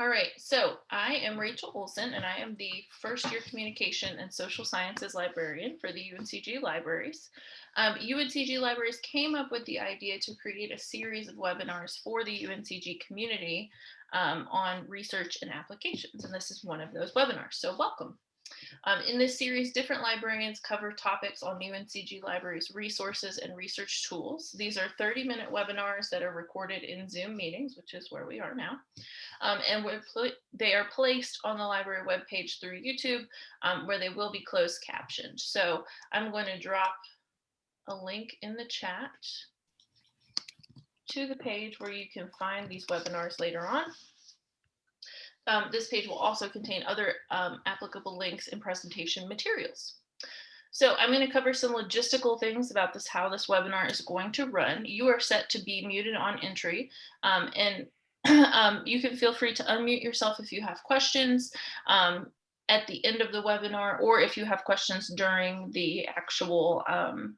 All right, so I am Rachel Olson and I am the first year communication and social sciences librarian for the UNCG libraries. Um, UNCG libraries came up with the idea to create a series of webinars for the UNCG community um, on research and applications. And this is one of those webinars, so welcome. Um, in this series, different librarians cover topics on UNCG Libraries resources and research tools. These are 30 minute webinars that are recorded in Zoom meetings, which is where we are now. Um, and they are placed on the library webpage through YouTube, um, where they will be closed captioned. So I'm going to drop a link in the chat to the page where you can find these webinars later on. Um, this page will also contain other um, applicable links and presentation materials. So I'm going to cover some logistical things about this, how this webinar is going to run. You are set to be muted on entry um, and um, you can feel free to unmute yourself if you have questions um, at the end of the webinar or if you have questions during the actual um,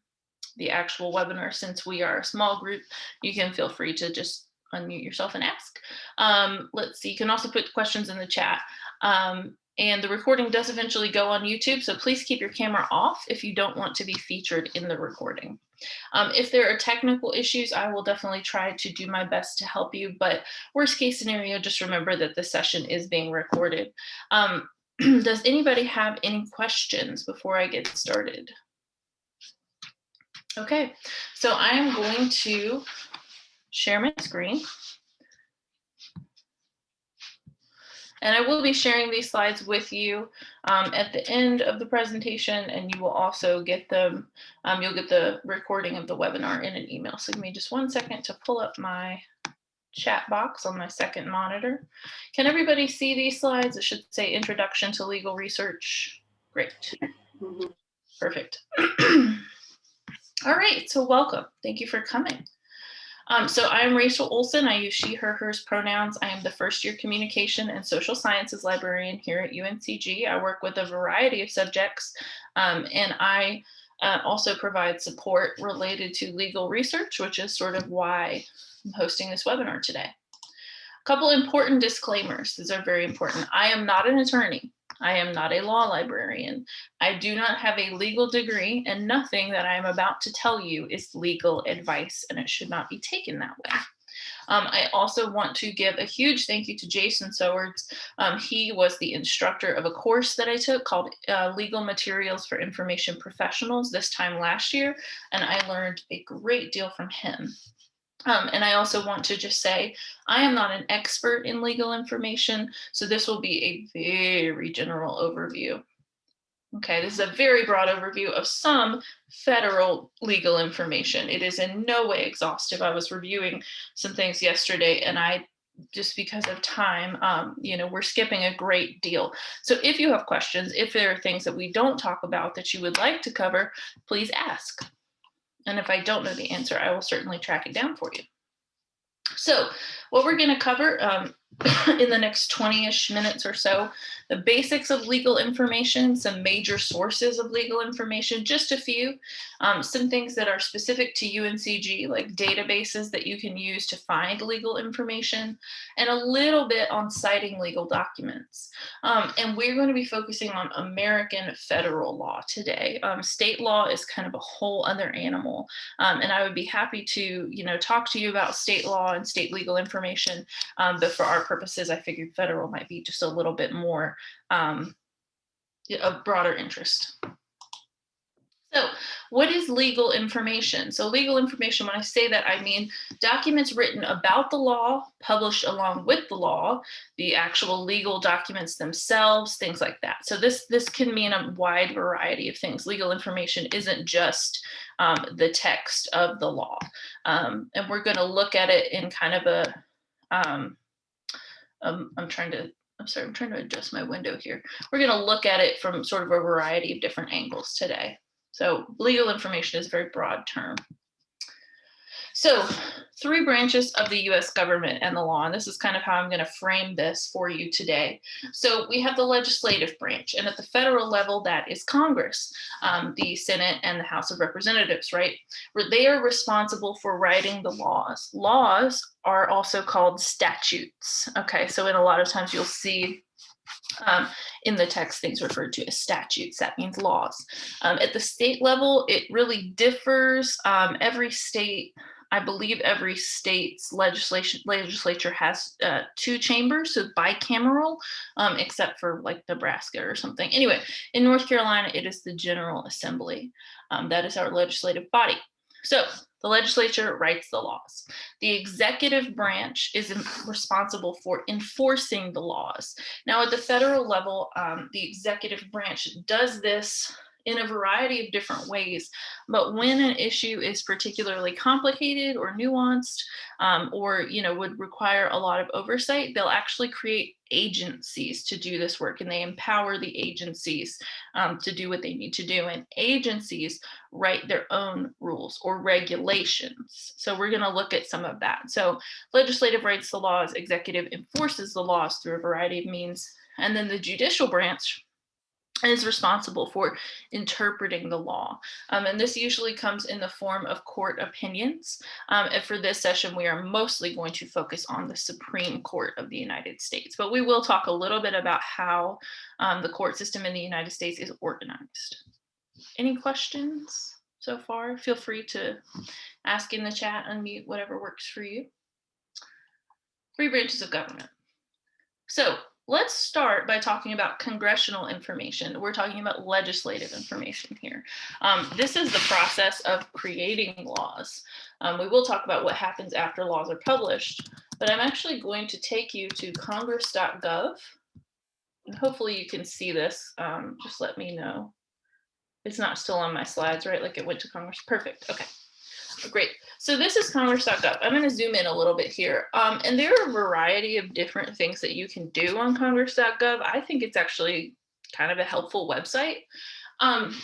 the actual webinar since we are a small group you can feel free to just unmute yourself and ask. Um, let's see, you can also put questions in the chat. Um, and the recording does eventually go on YouTube, so please keep your camera off if you don't want to be featured in the recording. Um, if there are technical issues, I will definitely try to do my best to help you, but worst case scenario, just remember that the session is being recorded. Um, does anybody have any questions before I get started? Okay, so I am going to share my screen. And I will be sharing these slides with you um, at the end of the presentation, and you will also get them, um, you'll get the recording of the webinar in an email. So give me just one second to pull up my chat box on my second monitor. Can everybody see these slides? It should say introduction to legal research. Great. Mm -hmm. Perfect. All right, so welcome. Thank you for coming. Um, so I'm Rachel Olson. I use she, her, hers pronouns. I am the first year communication and social sciences librarian here at UNCG. I work with a variety of subjects um, and I uh, also provide support related to legal research, which is sort of why I'm hosting this webinar today. A couple important disclaimers. These are very important. I am not an attorney. I am not a law librarian. I do not have a legal degree and nothing that I am about to tell you is legal advice and it should not be taken that way. Um, I also want to give a huge thank you to Jason Sowards. Um, he was the instructor of a course that I took called uh, Legal Materials for Information Professionals this time last year, and I learned a great deal from him. Um, and I also want to just say, I am not an expert in legal information, so this will be a very general overview. Okay, this is a very broad overview of some federal legal information. It is in no way exhaustive. I was reviewing some things yesterday and I just because of time, um, you know, we're skipping a great deal. So if you have questions, if there are things that we don't talk about that you would like to cover, please ask. And if I don't know the answer, I will certainly track it down for you. So what we're going to cover um, in the next 20-ish minutes or so, the basics of legal information, some major sources of legal information, just a few, um, some things that are specific to UNCG, like databases that you can use to find legal information, and a little bit on citing legal documents. Um, and we're going to be focusing on American federal law today. Um, state law is kind of a whole other animal, um, and I would be happy to, you know, talk to you about state law and state legal information, um, but for our purposes, I figured federal might be just a little bit more um, of broader interest. So what is legal information? So legal information, when I say that, I mean documents written about the law, published along with the law, the actual legal documents themselves, things like that. So this, this can mean a wide variety of things. Legal information isn't just um, the text of the law. Um, and we're gonna look at it in kind of a, um, um, I'm trying to, I'm sorry, I'm trying to adjust my window here. We're going to look at it from sort of a variety of different angles today. So legal information is a very broad term. So three branches of the US government and the law, and this is kind of how I'm going to frame this for you today. So we have the legislative branch, and at the federal level, that is Congress, um, the Senate and the House of Representatives, right? They are responsible for writing the laws. Laws are also called statutes. Okay, so in a lot of times you'll see um, in the text, things referred to as statutes, that means laws. Um, at the state level, it really differs. Um, every state I believe every state's legislation legislature has uh, two chambers, so bicameral, um, except for like Nebraska or something. Anyway, in North Carolina, it is the General Assembly. Um, that is our legislative body. So the legislature writes the laws. The executive branch is responsible for enforcing the laws. Now at the federal level, um, the executive branch does this in a variety of different ways. But when an issue is particularly complicated or nuanced um, or you know would require a lot of oversight, they'll actually create agencies to do this work and they empower the agencies um, to do what they need to do. And agencies write their own rules or regulations. So we're going to look at some of that. So legislative writes the laws, executive enforces the laws through a variety of means. And then the judicial branch is responsible for interpreting the law. Um, and this usually comes in the form of court opinions. Um, and for this session, we are mostly going to focus on the Supreme Court of the United States, but we will talk a little bit about how um, the court system in the United States is organized. Any questions so far? Feel free to ask in the chat, unmute, whatever works for you. Three branches of government. So Let's start by talking about congressional information. We're talking about legislative information here. Um, this is the process of creating laws. Um, we will talk about what happens after laws are published, but I'm actually going to take you to congress.gov. Hopefully you can see this. Um, just let me know. It's not still on my slides, right? Like it went to Congress. Perfect. Okay. Great. So this is congress.gov. I'm going to zoom in a little bit here. Um, and there are a variety of different things that you can do on congress.gov. I think it's actually kind of a helpful website. Um,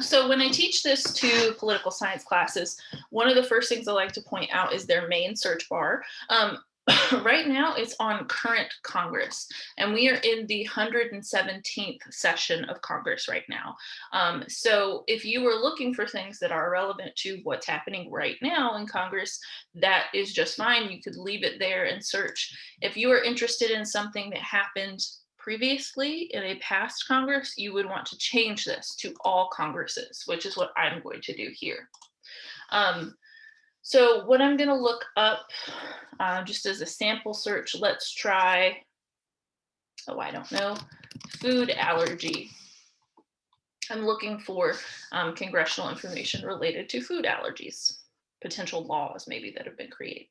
so when I teach this to political science classes, one of the first things I like to point out is their main search bar. Um, right now it's on current Congress and we are in the 117th session of Congress right now. Um, so if you were looking for things that are relevant to what's happening right now in Congress, that is just fine. You could leave it there and search. If you are interested in something that happened previously in a past Congress, you would want to change this to all Congresses, which is what I'm going to do here. Um, so what I'm going to look up uh, just as a sample search, let's try, oh, I don't know, food allergy. I'm looking for um, congressional information related to food allergies, potential laws maybe that have been created.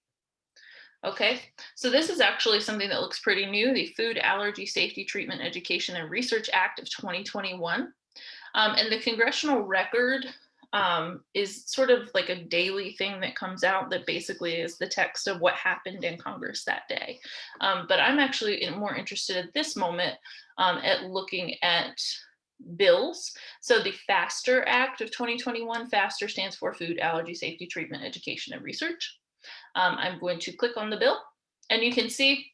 Okay, so this is actually something that looks pretty new, the Food Allergy Safety Treatment Education and Research Act of 2021. Um, and the congressional record um, is sort of like a daily thing that comes out that basically is the text of what happened in Congress that day. Um, but I'm actually more interested at this moment um, at looking at bills. So the FASTER Act of 2021, FASTER stands for Food Allergy Safety Treatment Education and Research. Um, I'm going to click on the bill and you can see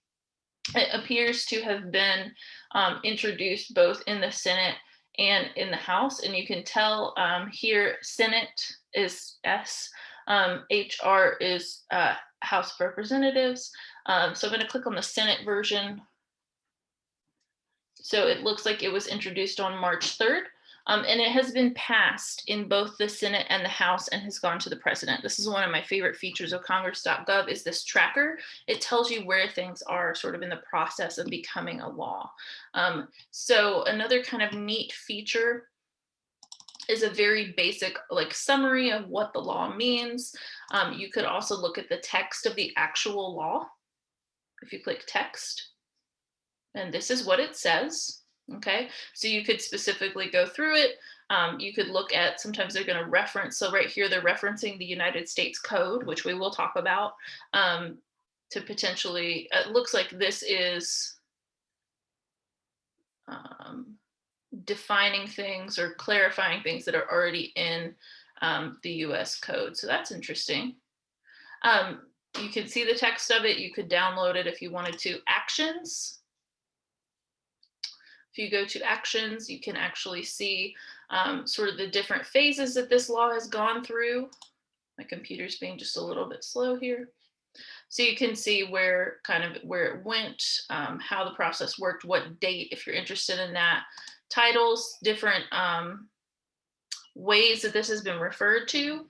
it appears to have been um, introduced both in the Senate and in the House. And you can tell um, here, Senate is S, um, HR is uh, House of Representatives. Um, so I'm gonna click on the Senate version. So it looks like it was introduced on March 3rd. Um, and it has been passed in both the Senate and the House and has gone to the president. This is one of my favorite features of congress.gov is this tracker. It tells you where things are sort of in the process of becoming a law. Um, so another kind of neat feature is a very basic like summary of what the law means. Um, you could also look at the text of the actual law. If you click text, and this is what it says. Okay, so you could specifically go through it. Um, you could look at, sometimes they're going to reference, so right here they're referencing the United States Code, which we will talk about, um, to potentially, it looks like this is um, defining things or clarifying things that are already in um, the US code. So that's interesting. Um, you can see the text of it. You could download it if you wanted to. Actions. If you go to actions, you can actually see um, sort of the different phases that this law has gone through. My computer's being just a little bit slow here. So you can see where kind of where it went, um, how the process worked, what date, if you're interested in that, titles, different um, ways that this has been referred to.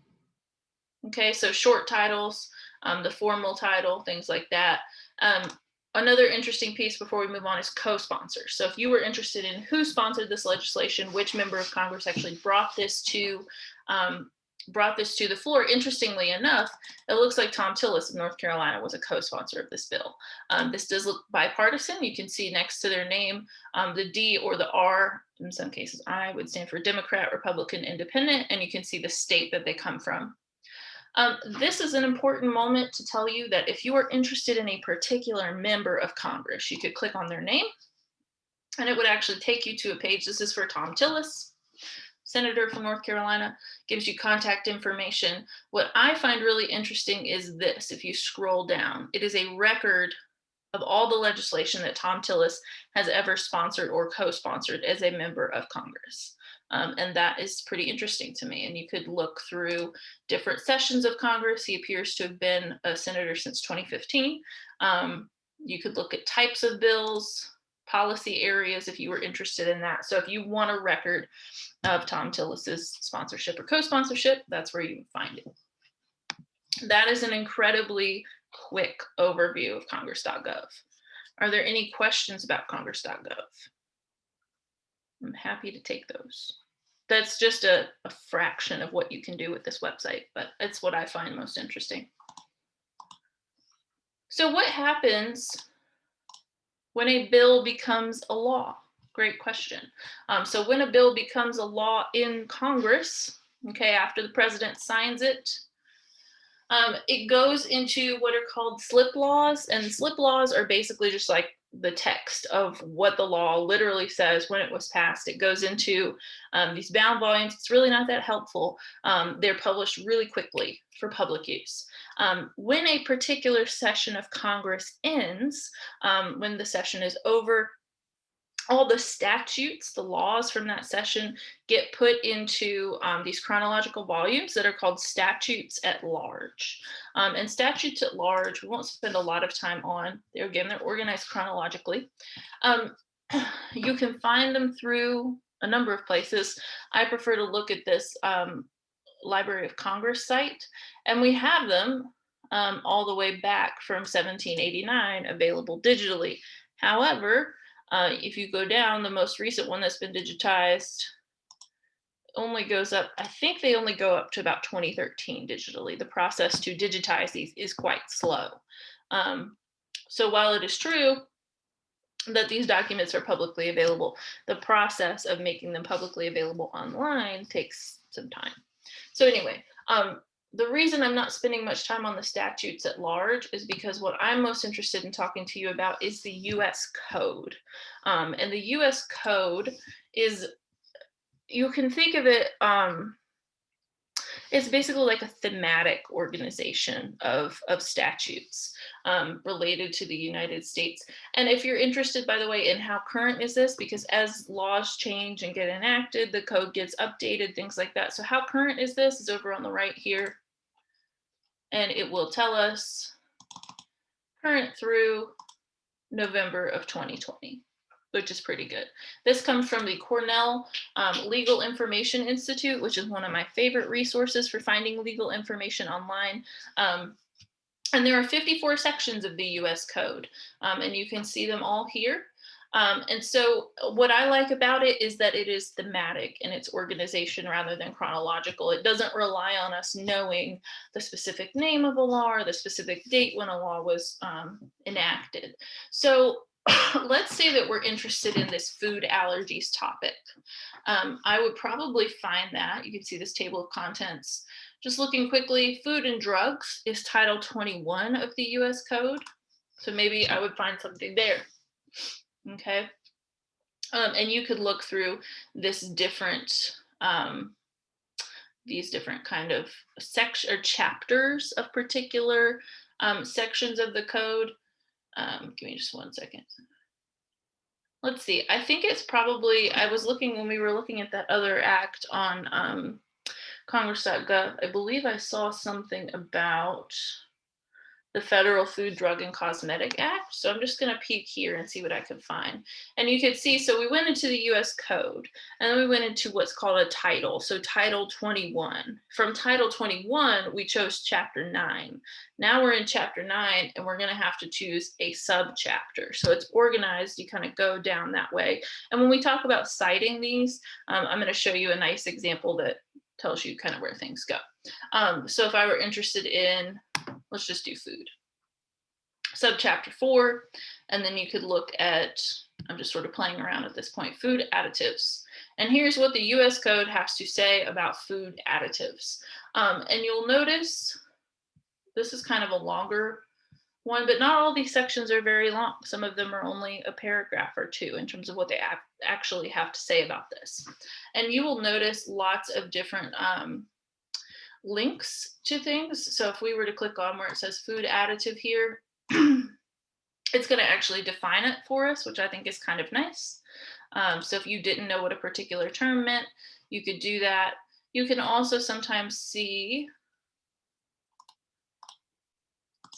Okay, so short titles, um, the formal title, things like that. Um, another interesting piece before we move on is co-sponsors. So if you were interested in who sponsored this legislation, which member of Congress actually brought this to um, brought this to the floor, interestingly enough, it looks like Thom Tillis of North Carolina was a co-sponsor of this bill. Um, this does look bipartisan. You can see next to their name, um, the D or the R, in some cases I would stand for Democrat, Republican, Independent, and you can see the state that they come from. Um, this is an important moment to tell you that if you are interested in a particular member of Congress, you could click on their name and it would actually take you to a page. This is for Thom Tillis, senator from North Carolina, gives you contact information. What I find really interesting is this, if you scroll down, it is a record of all the legislation that Thom Tillis has ever sponsored or co-sponsored as a member of Congress. Um, and that is pretty interesting to me. And you could look through different sessions of Congress. He appears to have been a senator since 2015. Um, you could look at types of bills, policy areas if you were interested in that. So if you want a record of Thom Tillis's sponsorship or co-sponsorship, that's where you find it. That is an incredibly quick overview of congress.gov. Are there any questions about congress.gov? I'm happy to take those that's just a, a fraction of what you can do with this website, but it's what I find most interesting. So what happens when a bill becomes a law? Great question. Um, so when a bill becomes a law in Congress, okay, after the president signs it, um, it goes into what are called slip laws and slip laws are basically just like the text of what the law literally says when it was passed. It goes into um, these bound volumes. It's really not that helpful. Um, they're published really quickly for public use. Um, when a particular session of Congress ends, um, when the session is over, all the statutes, the laws from that session get put into um, these chronological volumes that are called statutes at large. Um, and statutes at large, we won't spend a lot of time on. They're, again, they're organized chronologically. Um, you can find them through a number of places. I prefer to look at this um, Library of Congress site, and we have them um, all the way back from 1789 available digitally. However, uh, if you go down, the most recent one that's been digitized only goes up, I think they only go up to about 2013 digitally. The process to digitize these is quite slow. Um, so while it is true that these documents are publicly available, the process of making them publicly available online takes some time. So anyway, um, the reason I'm not spending much time on the statutes at large is because what I'm most interested in talking to you about is the US code. Um, and the US code is, you can think of it, um, it's basically like a thematic organization of, of statutes um, related to the United States. And if you're interested, by the way, in how current is this, because as laws change and get enacted, the code gets updated, things like that. So how current is this is over on the right here and it will tell us current through November of 2020, which is pretty good. This comes from the Cornell um, Legal Information Institute, which is one of my favorite resources for finding legal information online. Um, and there are 54 sections of the US code, um, and you can see them all here. Um, and so uh, what I like about it is that it is thematic in its organization rather than chronological. It doesn't rely on us knowing the specific name of a law or the specific date when a law was um, enacted. So let's say that we're interested in this food allergies topic. Um, I would probably find that, you can see this table of contents. Just looking quickly, food and drugs is title 21 of the US code. So maybe I would find something there okay? Um, and you could look through this different um, these different kind of section or chapters of particular um, sections of the code. Um, give me just one second. Let's see, I think it's probably, I was looking when we were looking at that other act on um, congress.gov, I believe I saw something about the Federal Food, Drug, and Cosmetic Act. So I'm just going to peek here and see what I can find. And you can see, so we went into the US Code, and then we went into what's called a title. So Title 21. From Title 21, we chose Chapter 9. Now we're in Chapter 9, and we're going to have to choose a subchapter. So it's organized, you kind of go down that way. And when we talk about citing these, um, I'm going to show you a nice example that tells you kind of where things go. Um, so if I were interested in, let's just do food. Subchapter four, and then you could look at, I'm just sort of playing around at this point, food additives. And here's what the US code has to say about food additives. Um, and you'll notice this is kind of a longer one, but not all these sections are very long. Some of them are only a paragraph or two in terms of what they actually have to say about this. And you will notice lots of different um, links to things. So if we were to click on where it says food additive here, it's going to actually define it for us, which I think is kind of nice. Um, so if you didn't know what a particular term meant, you could do that. You can also sometimes see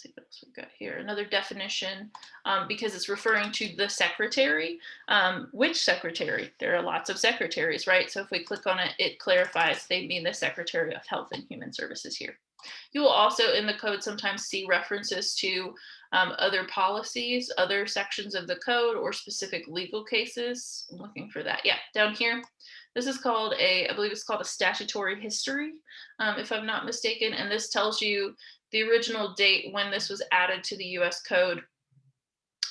see what else we've got here. Another definition, um, because it's referring to the secretary. Um, which secretary? There are lots of secretaries, right? So if we click on it, it clarifies they mean the Secretary of Health and Human Services here. You will also in the code sometimes see references to um, other policies, other sections of the code or specific legal cases. I'm looking for that. Yeah, down here. This is called a, I believe it's called a statutory history, um, if I'm not mistaken. And this tells you the original date when this was added to the US code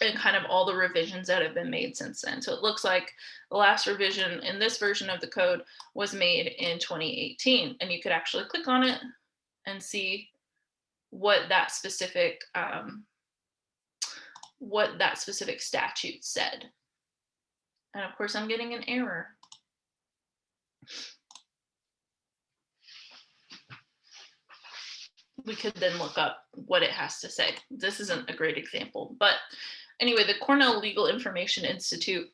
and kind of all the revisions that have been made since then. So it looks like the last revision in this version of the code was made in 2018 and you could actually click on it and see what that specific um, what that specific statute said. And of course I'm getting an error. We could then look up what it has to say. This isn't a great example, but anyway, the Cornell Legal Information Institute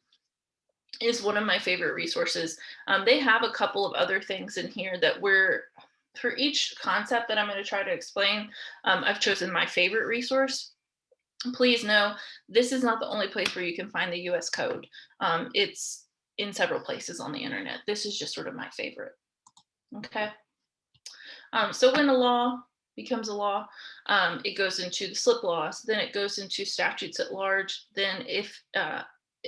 is one of my favorite resources. Um, they have a couple of other things in here that we're, for each concept that I'm going to try to explain, um, I've chosen my favorite resource. Please know this is not the only place where you can find the US code. Um, it's in several places on the internet. This is just sort of my favorite. Okay. Um, so when a law becomes a law, um, it goes into the slip laws, then it goes into statutes at large. Then if uh,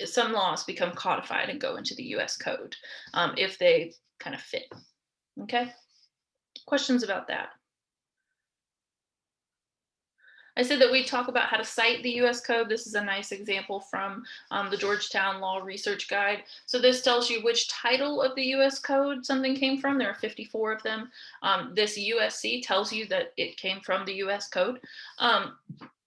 some laws become codified and go into the US code, um, if they kind of fit, okay? Questions about that? I said that we talk about how to cite the US code. This is a nice example from um, the Georgetown Law Research Guide. So this tells you which title of the US code something came from. There are 54 of them. Um, this USC tells you that it came from the US code. Um,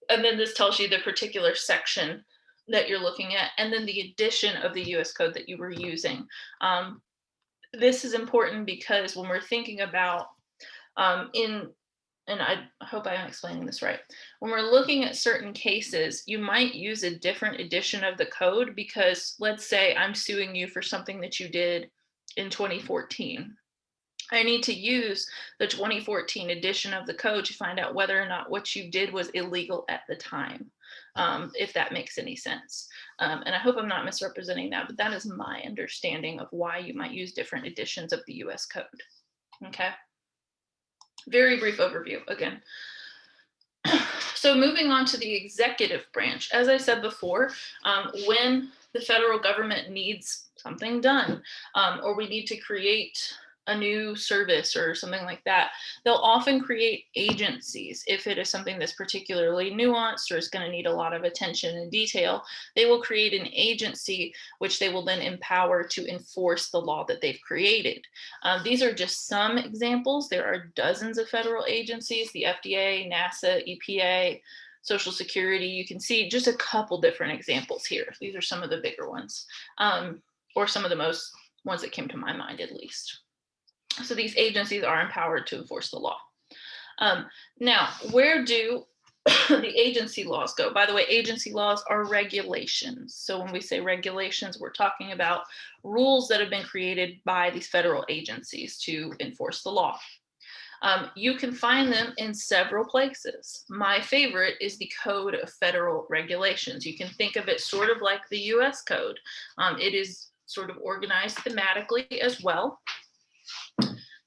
and then this tells you the particular section that you're looking at, and then the edition of the US code that you were using. Um, this is important because when we're thinking about um, in and I hope I'm explaining this right. When we're looking at certain cases, you might use a different edition of the code because let's say I'm suing you for something that you did in 2014. I need to use the 2014 edition of the code to find out whether or not what you did was illegal at the time, um, if that makes any sense. Um, and I hope I'm not misrepresenting that, but that is my understanding of why you might use different editions of the US code. Okay very brief overview again. So moving on to the executive branch, as I said before, um, when the federal government needs something done um, or we need to create a new service or something like that, they'll often create agencies. If it is something that's particularly nuanced or is going to need a lot of attention and detail, they will create an agency which they will then empower to enforce the law that they've created. Um, these are just some examples. There are dozens of federal agencies, the FDA, NASA, EPA, Social Security. You can see just a couple different examples here. These are some of the bigger ones um, or some of the most ones that came to my mind at least. So these agencies are empowered to enforce the law. Um, now, where do the agency laws go? By the way, agency laws are regulations. So when we say regulations, we're talking about rules that have been created by these federal agencies to enforce the law. Um, you can find them in several places. My favorite is the Code of Federal Regulations. You can think of it sort of like the US Code. Um, it is sort of organized thematically as well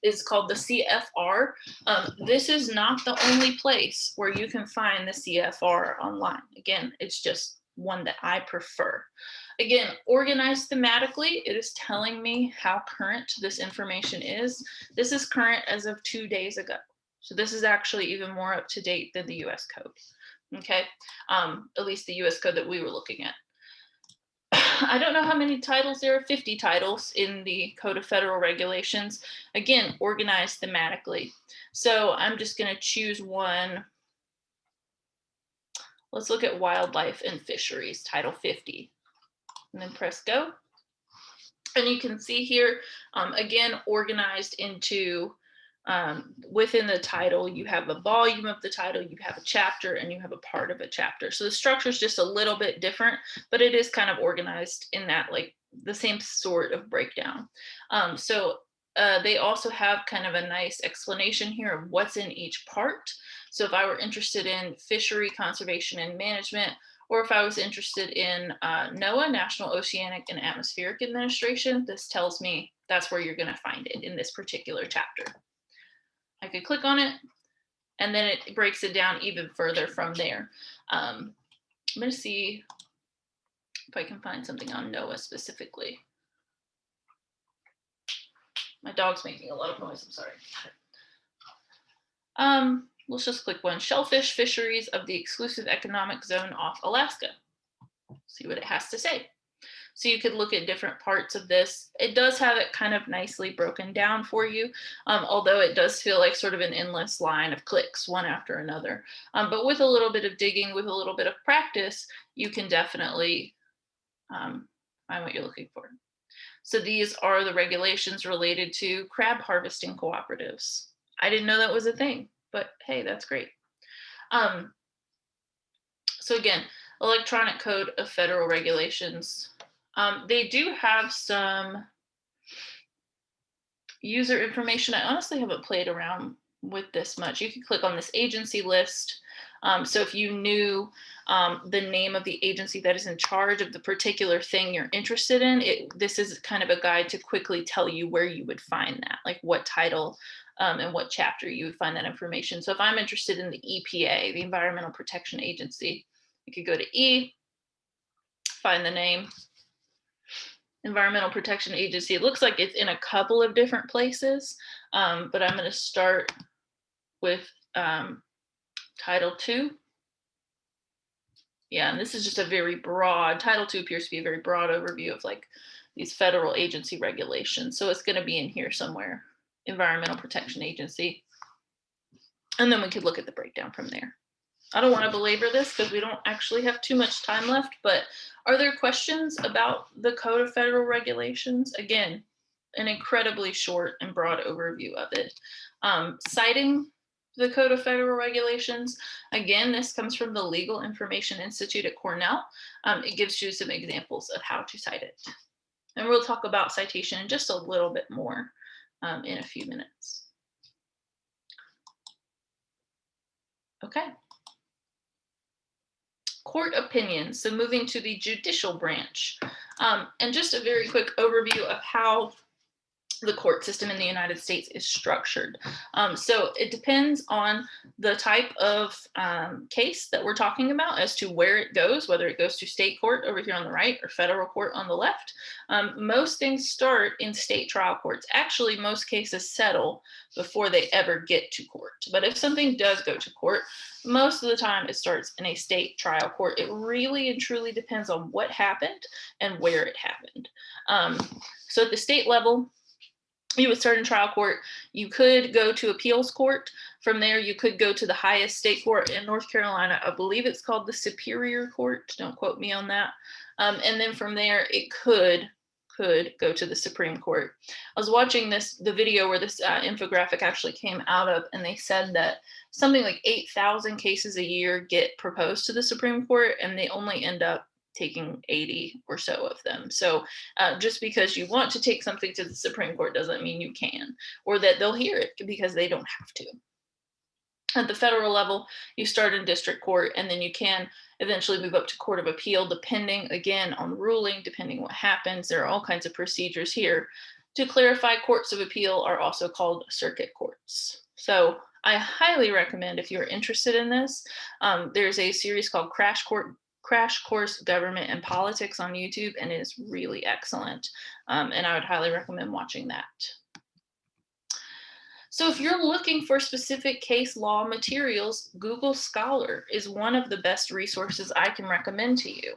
is called the CFR. Um, this is not the only place where you can find the CFR online. Again, it's just one that I prefer. Again, organized thematically, it is telling me how current this information is. This is current as of two days ago. So this is actually even more up to date than the US code. Okay, um, at least the US code that we were looking at. I don't know how many titles there are, 50 titles in the Code of Federal Regulations. Again, organized thematically. So I'm just going to choose one. Let's look at wildlife and fisheries, Title 50, and then press go. And you can see here, um, again, organized into um, within the title, you have a volume of the title, you have a chapter, and you have a part of a chapter. So the structure is just a little bit different, but it is kind of organized in that like the same sort of breakdown. Um, so uh, they also have kind of a nice explanation here of what's in each part. So if I were interested in fishery conservation and management, or if I was interested in uh, NOAA, National Oceanic and Atmospheric Administration, this tells me that's where you're gonna find it in this particular chapter. I could click on it and then it breaks it down even further from there. Um, I'm going to see if I can find something on NOAA specifically. My dog's making a lot of noise, I'm sorry. Um, let's just click one, shellfish fisheries of the exclusive economic zone off Alaska. See what it has to say. So you could look at different parts of this. It does have it kind of nicely broken down for you, um, although it does feel like sort of an endless line of clicks one after another. Um, but with a little bit of digging, with a little bit of practice, you can definitely um, find what you're looking for. So these are the regulations related to crab harvesting cooperatives. I didn't know that was a thing, but hey, that's great. Um, so again, electronic code of federal regulations um, they do have some user information. I honestly haven't played around with this much. You can click on this agency list. Um, so if you knew um, the name of the agency that is in charge of the particular thing you're interested in, it, this is kind of a guide to quickly tell you where you would find that, like what title um, and what chapter you would find that information. So if I'm interested in the EPA, the Environmental Protection Agency, you could go to E, find the name, Environmental Protection Agency. It looks like it's in a couple of different places, um, but I'm going to start with um, Title II. Yeah, and this is just a very broad, Title II appears to be a very broad overview of like these federal agency regulations. So it's going to be in here somewhere, Environmental Protection Agency. And then we could look at the breakdown from there. I don't want to belabor this because we don't actually have too much time left, but are there questions about the Code of Federal Regulations? Again, an incredibly short and broad overview of it. Um, citing the Code of Federal Regulations, again, this comes from the Legal Information Institute at Cornell. Um, it gives you some examples of how to cite it. And we'll talk about citation just a little bit more um, in a few minutes. Okay court opinions. So moving to the judicial branch. Um, and just a very quick overview of how the court system in the United States is structured. Um, so it depends on the type of um, case that we're talking about as to where it goes, whether it goes to state court over here on the right or federal court on the left. Um, most things start in state trial courts. Actually, most cases settle before they ever get to court. But if something does go to court, most of the time it starts in a state trial court. It really and truly depends on what happened and where it happened. Um, so at the state level, you would start in trial court. You could go to appeals court. From there, you could go to the highest state court in North Carolina. I believe it's called the Superior Court. Don't quote me on that. Um, and then from there, it could could go to the Supreme Court. I was watching this, the video where this uh, infographic actually came out of, and they said that something like 8,000 cases a year get proposed to the Supreme Court, and they only end up taking 80 or so of them. So uh, just because you want to take something to the Supreme Court doesn't mean you can, or that they'll hear it because they don't have to. At the federal level, you start in district court and then you can eventually move up to court of appeal, depending again on ruling, depending what happens. There are all kinds of procedures here. To clarify, courts of appeal are also called circuit courts. So I highly recommend if you're interested in this, um, there's a series called Crash Court Crash Course Government and Politics on YouTube, and is really excellent. Um, and I would highly recommend watching that. So if you're looking for specific case law materials, Google Scholar is one of the best resources I can recommend to you.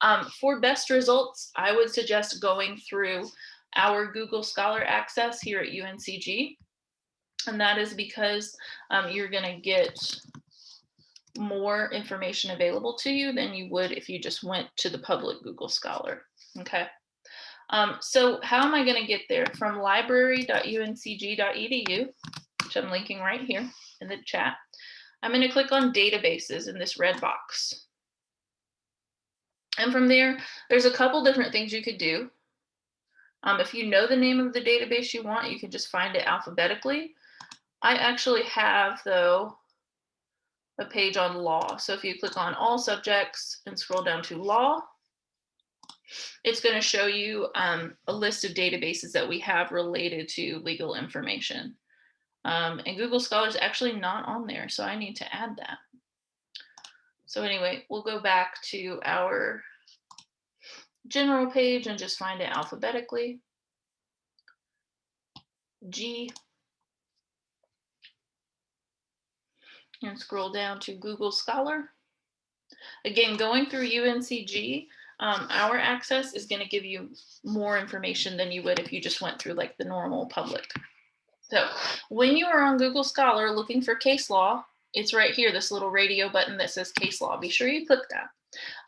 Um, for best results, I would suggest going through our Google Scholar access here at UNCG. And that is because um, you're gonna get more information available to you than you would if you just went to the public Google Scholar, okay? Um, so how am I going to get there? From library.uncg.edu, which I'm linking right here in the chat. I'm going to click on databases in this red box. And from there, there's a couple different things you could do. Um, if you know the name of the database you want, you can just find it alphabetically. I actually have, though, a page on law. So if you click on all subjects and scroll down to law, it's going to show you um, a list of databases that we have related to legal information. Um, and Google Scholar is actually not on there, so I need to add that. So anyway, we'll go back to our general page and just find it alphabetically. G. And scroll down to Google Scholar. Again, going through UNCG, um, our access is going to give you more information than you would if you just went through like the normal public. So when you are on Google Scholar looking for case law, it's right here, this little radio button that says case law. Be sure you click that.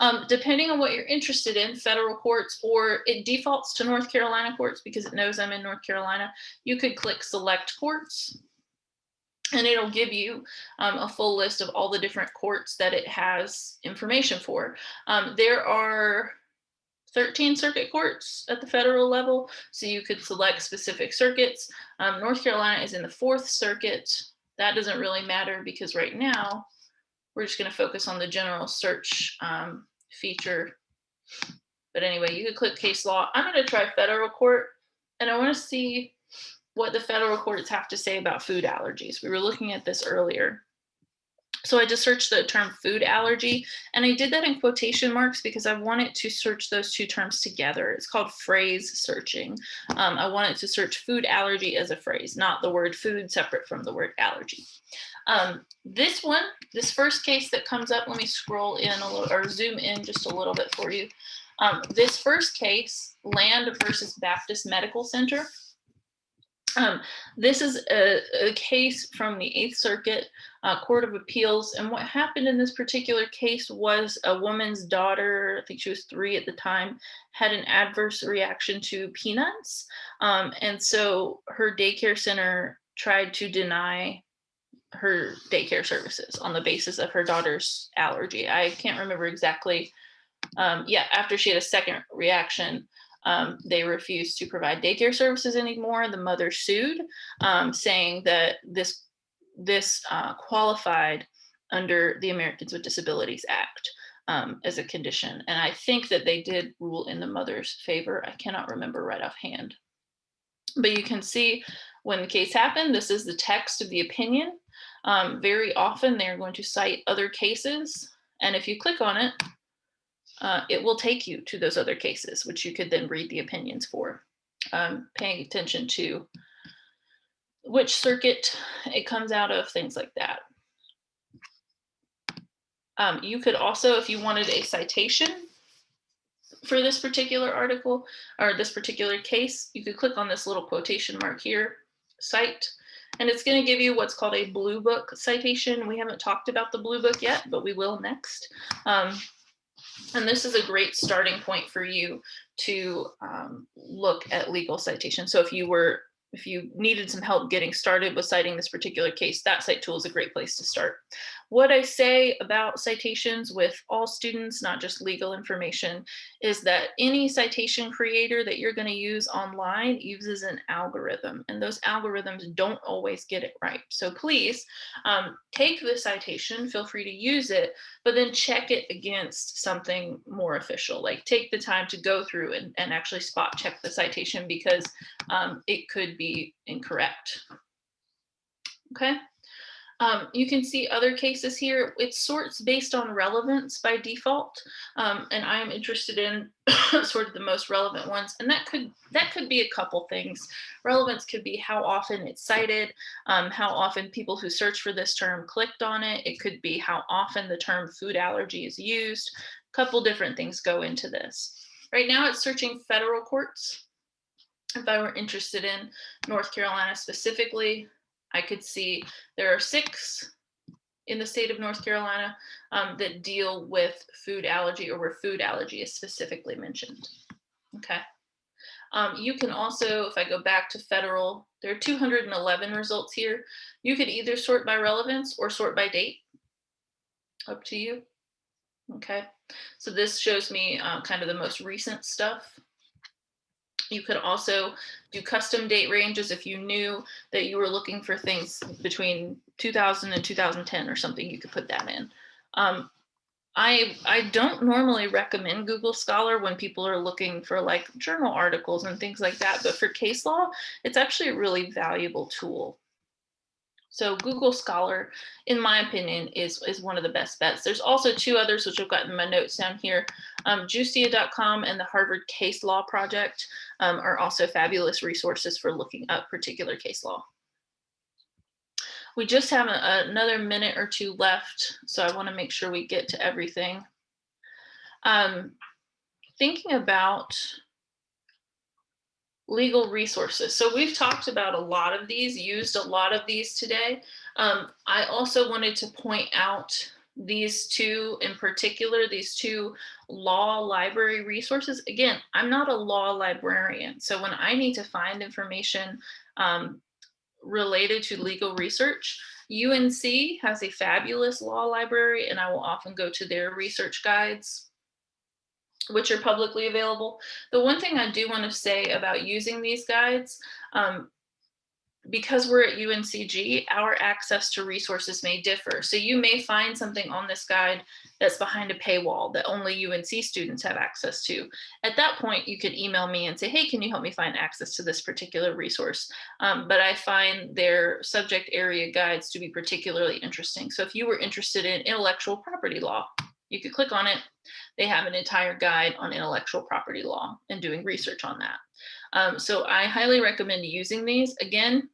Um, depending on what you're interested in, federal courts, or it defaults to North Carolina courts because it knows I'm in North Carolina, you could click select courts and it'll give you um, a full list of all the different courts that it has information for. Um, there are 13 circuit courts at the federal level, so you could select specific circuits. Um, North Carolina is in the fourth circuit. That doesn't really matter because right now we're just going to focus on the general search um, feature. But anyway, you could click case law. I'm going to try federal court and I want to see what the federal courts have to say about food allergies. We were looking at this earlier. So I just searched the term food allergy and I did that in quotation marks because I wanted to search those two terms together. It's called phrase searching. Um, I wanted to search food allergy as a phrase, not the word food separate from the word allergy. Um, this one, this first case that comes up, let me scroll in a little or zoom in just a little bit for you. Um, this first case, Land versus Baptist Medical Center, um, this is a, a, case from the Eighth Circuit uh, Court of Appeals. And what happened in this particular case was a woman's daughter, I think she was three at the time, had an adverse reaction to peanuts. Um, and so her daycare center tried to deny her daycare services on the basis of her daughter's allergy. I can't remember exactly. Um, yeah, after she had a second reaction, um, they refused to provide daycare services anymore. The mother sued, um, saying that this, this uh, qualified under the Americans with Disabilities Act um, as a condition. And I think that they did rule in the mother's favor. I cannot remember right offhand. But you can see when the case happened, this is the text of the opinion. Um, very often they're going to cite other cases. And if you click on it, uh, it will take you to those other cases, which you could then read the opinions for, um, paying attention to which circuit it comes out of, things like that. Um, you could also, if you wanted a citation for this particular article or this particular case, you could click on this little quotation mark here, cite, and it's going to give you what's called a blue book citation. We haven't talked about the blue book yet, but we will next. Um, And this is a great starting point for you to um, look at legal citation. So if you were if you needed some help getting started with citing this particular case, that cite tool is a great place to start. What I say about citations with all students, not just legal information, is that any citation creator that you're going to use online uses an algorithm, and those algorithms don't always get it right. So please um, take the citation, feel free to use it, but then check it against something more official. Like take the time to go through and, and actually spot check the citation because um, it could be incorrect. Okay. Um, you can see other cases here. It sorts based on relevance by default, um, and I am interested in sort of the most relevant ones. And that could that could be a couple things. Relevance could be how often it's cited, um, how often people who search for this term clicked on it. It could be how often the term food allergy is used. A couple different things go into this. Right now, it's searching federal courts. If I were interested in North Carolina specifically, I could see there are six in the state of North Carolina um, that deal with food allergy or where food allergy is specifically mentioned. Okay. Um, you can also, if I go back to federal, there are 211 results here. You could either sort by relevance or sort by date. Up to you. Okay. So this shows me uh, kind of the most recent stuff. You could also do custom date ranges if you knew that you were looking for things between 2000 and 2010 or something, you could put that in. Um, I, I don't normally recommend Google Scholar when people are looking for like journal articles and things like that, but for case law, it's actually a really valuable tool. So Google Scholar, in my opinion, is, is one of the best bets. There's also two others, which I've got in my notes down here. Um, Justia.com and the Harvard Case Law Project um, are also fabulous resources for looking up particular case law. We just have a, another minute or two left, so I wanna make sure we get to everything. Um, thinking about legal resources. So we've talked about a lot of these, used a lot of these today. Um, I also wanted to point out these two in particular, these two law library resources. Again, I'm not a law librarian. So when I need to find information um, related to legal research, UNC has a fabulous law library and I will often go to their research guides which are publicly available. The one thing I do want to say about using these guides, um, because we're at UNCG, our access to resources may differ. So you may find something on this guide that's behind a paywall that only UNC students have access to. At that point, you could email me and say, hey, can you help me find access to this particular resource? Um, but I find their subject area guides to be particularly interesting. So if you were interested in intellectual property law, you could click on it. They have an entire guide on intellectual property law and doing research on that. Um, so I highly recommend using these. Again,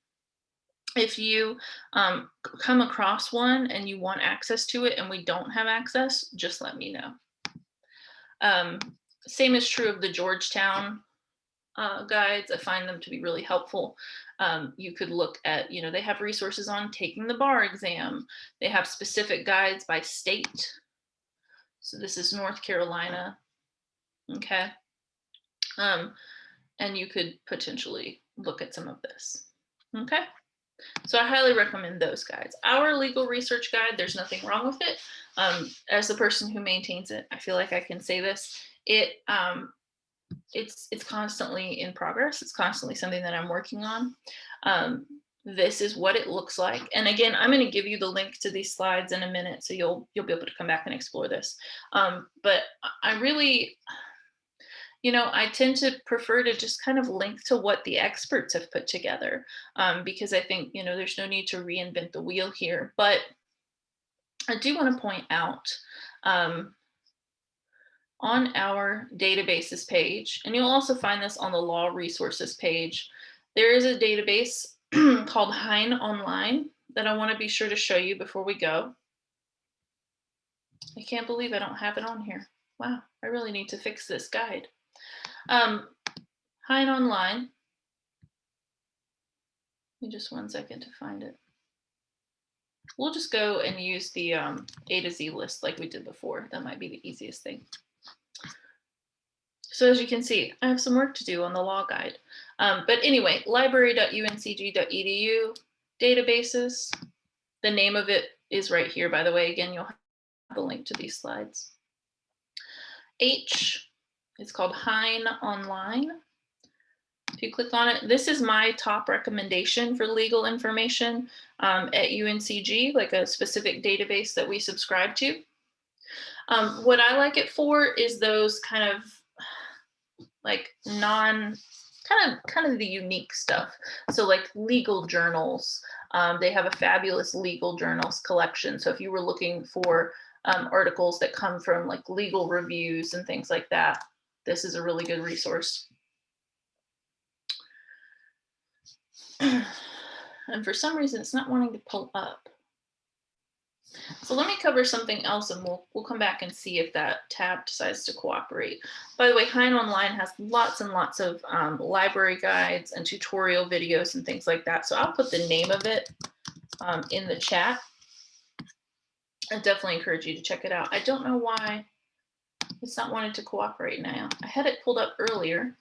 if you um, come across one and you want access to it and we don't have access, just let me know. Um, same is true of the Georgetown uh, guides. I find them to be really helpful. Um, you could look at, you know, they have resources on taking the bar exam. They have specific guides by state so this is North Carolina. Okay. Um, and you could potentially look at some of this. Okay. So I highly recommend those guides. Our legal research guide, there's nothing wrong with it. Um, as the person who maintains it, I feel like I can say this. It um, it's it's constantly in progress. It's constantly something that I'm working on. Um, this is what it looks like. And again, I'm going to give you the link to these slides in a minute, so you'll you'll be able to come back and explore this. Um, but I really, you know, I tend to prefer to just kind of link to what the experts have put together, um, because I think, you know, there's no need to reinvent the wheel here. But I do want to point out um, on our databases page, and you'll also find this on the law resources page, there is a database called Hein Online that I want to be sure to show you before we go. I can't believe I don't have it on here. Wow, I really need to fix this guide. Um, Hein Online. Give me just one second to find it. We'll just go and use the um, A to Z list like we did before. That might be the easiest thing. So as you can see, I have some work to do on the law guide. Um, but anyway, library.uncg.edu databases. The name of it is right here, by the way. Again, you'll have the link to these slides. H, it's called Hein Online. If you click on it, this is my top recommendation for legal information um, at UNCG, like a specific database that we subscribe to. Um, what I like it for is those kind of like non kind of kind of the unique stuff. So like legal journals, um, they have a fabulous legal journals collection. So if you were looking for um, articles that come from like legal reviews and things like that, this is a really good resource. and for some reason, it's not wanting to pull up. So let me cover something else and we'll, we'll come back and see if that tab decides to cooperate. By the way, Hein Online has lots and lots of um, library guides and tutorial videos and things like that. So I'll put the name of it um, in the chat. I definitely encourage you to check it out. I don't know why it's not wanting to cooperate now. I had it pulled up earlier.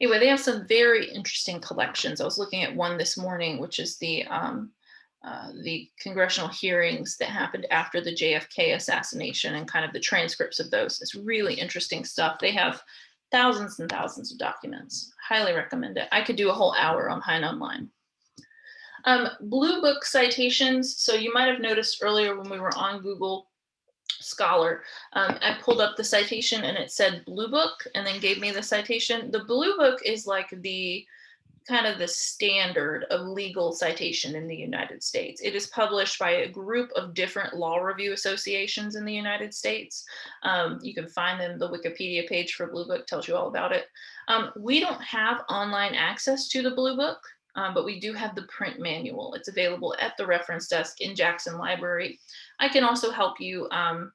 Anyway, they have some very interesting collections. I was looking at one this morning, which is the um, uh, the congressional hearings that happened after the JFK assassination and kind of the transcripts of those. It's really interesting stuff. They have thousands and thousands of documents. Highly recommend it. I could do a whole hour on Hein Online. Um, Blue Book citations. So you might have noticed earlier when we were on Google Scholar, um, I pulled up the citation and it said Blue Book and then gave me the citation. The Blue Book is like the kind of the standard of legal citation in the United States. It is published by a group of different law review associations in the United States. Um, you can find them, the Wikipedia page for Blue Book tells you all about it. Um, we don't have online access to the Blue Book, um, but we do have the print manual. It's available at the reference desk in Jackson Library. I can also help you um,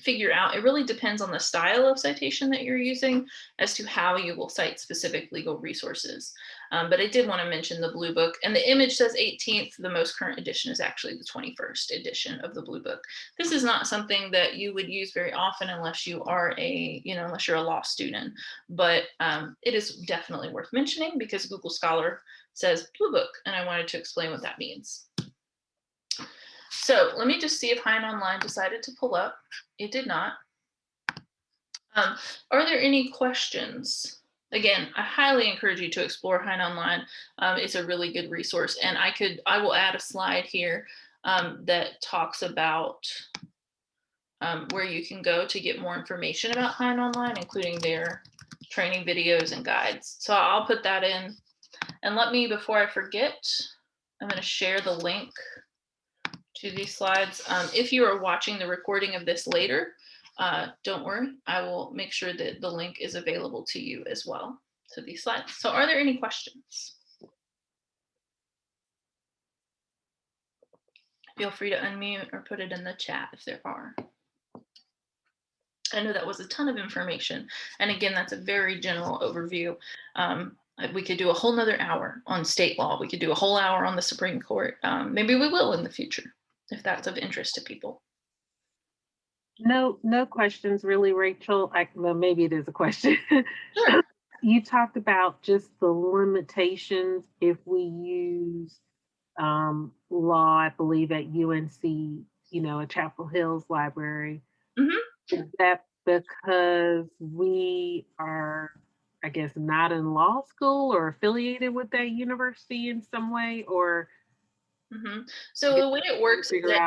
figure out, it really depends on the style of citation that you're using as to how you will cite specific legal resources. Um, but I did want to mention the Blue Book and the image says 18th. The most current edition is actually the 21st edition of the Blue Book. This is not something that you would use very often unless you are a, you know, unless you're a law student, but um, it is definitely worth mentioning because Google Scholar says Blue Book and I wanted to explain what that means. So let me just see if Hein Online decided to pull up. It did not. Um, are there any questions? Again, I highly encourage you to explore Hein Online. Um, it's a really good resource. And I could, I will add a slide here um, that talks about um, where you can go to get more information about Hein Online, including their training videos and guides. So I'll put that in. And let me, before I forget, I'm going to share the link to these slides. Um, if you are watching the recording of this later, uh, don't worry, I will make sure that the link is available to you as well to these slides. So are there any questions? Feel free to unmute or put it in the chat if there are. I know that was a ton of information. And again, that's a very general overview. Um, we could do a whole nother hour on state law. We could do a whole hour on the Supreme Court. Um, maybe we will in the future if that's of interest to people. No, no questions really, Rachel. I, well, maybe it is a question. Sure. you talked about just the limitations if we use um, law, I believe at UNC, you know, at Chapel Hills Library. Mhm. Is that because we are, I guess, not in law school or affiliated with that university in some way, or Mhm. So the way it works is that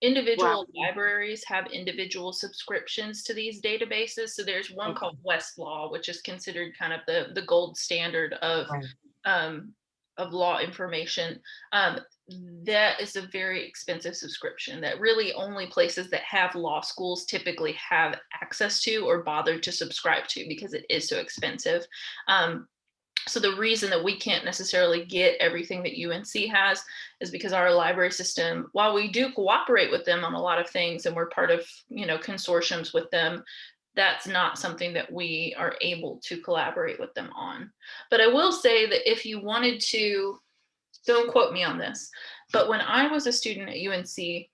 individual Wow. libraries have individual subscriptions to these databases. So there's one Okay. called Westlaw, which is considered kind of the, the gold standard of, Right. um, of law information. Um, that is a very expensive subscription that really only places that have law schools typically have access to or bother to subscribe to because it is so expensive. Um, so the reason that we can't necessarily get everything that UNC has is because our library system, while we do cooperate with them on a lot of things and we're part of, you know, consortiums with them, that's not something that we are able to collaborate with them on. But I will say that if you wanted to, don't quote me on this, but when I was a student at UNC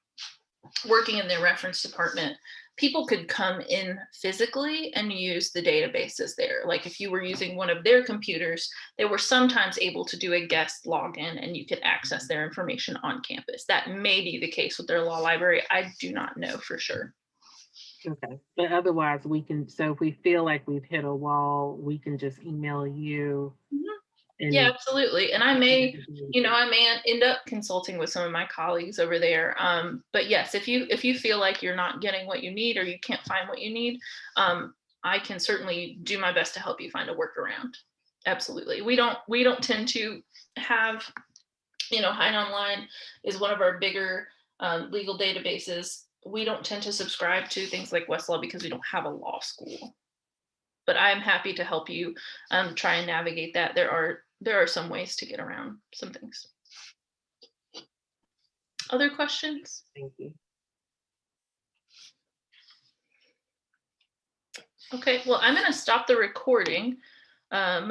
working in the reference department, people could come in physically and use the databases there. Like if you were using one of their computers, they were sometimes able to do a guest login and you could access their information on campus. That may be the case with their law library. I do not know for sure. Okay, but otherwise we can, so if we feel like we've hit a wall, we can just email you. Mhm. And- Yeah, absolutely. And I may, you know, I may end up consulting with some of my colleagues over there. Um, but yes, if you if you feel like you're not getting what you need or you can't find what you need, um, I can certainly do my best to help you find a workaround. Absolutely. We don't we don't tend to have, you know, Hein Online is one of our bigger um, legal databases. We don't tend to subscribe to things like Westlaw because we don't have a law school. But I'm happy to help you um, try and navigate that. There are there are some ways to get around some things. Other questions? Thank you. Okay, well, I'm gonna stop the recording. Um,